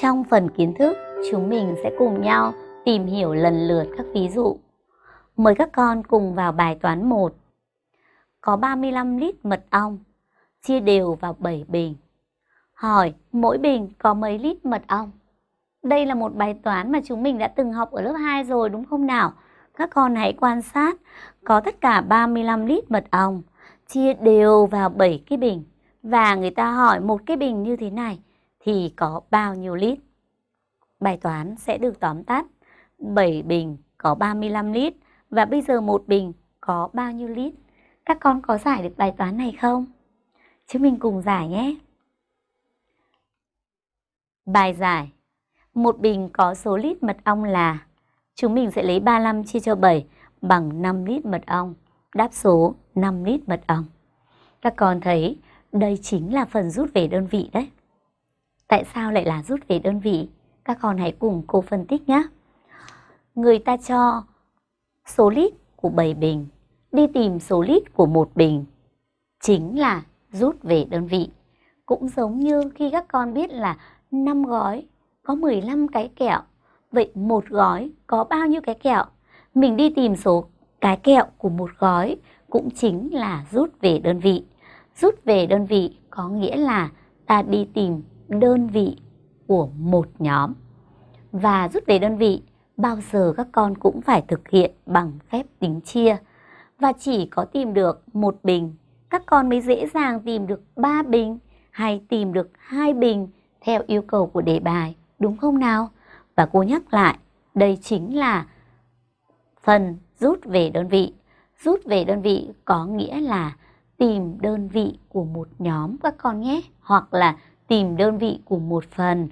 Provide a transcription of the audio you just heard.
Trong phần kiến thức, chúng mình sẽ cùng nhau tìm hiểu lần lượt các ví dụ. Mời các con cùng vào bài toán 1. Có 35 lít mật ong, chia đều vào 7 bình. Hỏi mỗi bình có mấy lít mật ong? Đây là một bài toán mà chúng mình đã từng học ở lớp 2 rồi đúng không nào? Các con hãy quan sát, có tất cả 35 lít mật ong, chia đều vào 7 cái bình. Và người ta hỏi một cái bình như thế này thì có bao nhiêu lít? Bài toán sẽ được tóm tắt. 7 bình có 35 lít và bây giờ một bình có bao nhiêu lít? Các con có giải được bài toán này không? Chúng mình cùng giải nhé. Bài giải Một bình có số lít mật ong là, Chúng mình sẽ lấy 35 chia cho 7 bằng 5 lít mật ong. Đáp số 5 lít mật ong. Các con thấy, đây chính là phần rút về đơn vị đấy. Tại sao lại là rút về đơn vị? Các con hãy cùng cô phân tích nhé. Người ta cho số lít của 7 bình, đi tìm số lít của một bình, chính là rút về đơn vị. Cũng giống như khi các con biết là 5 gói có 15 cái kẹo, vậy một gói có bao nhiêu cái kẹo? Mình đi tìm số cái kẹo của một gói cũng chính là rút về đơn vị. Rút về đơn vị có nghĩa là ta đi tìm đơn vị của một nhóm. Và rút về đơn vị, bao giờ các con cũng phải thực hiện bằng phép tính chia. Và chỉ có tìm được một bình, các con mới dễ dàng tìm được ba bình hay tìm được hai bình theo yêu cầu của đề bài, đúng không nào? Và cô nhắc lại, đây chính là phần rút về đơn vị. Rút về đơn vị có nghĩa là tìm đơn vị của một nhóm các con nhé, hoặc là tìm đơn vị của một phần.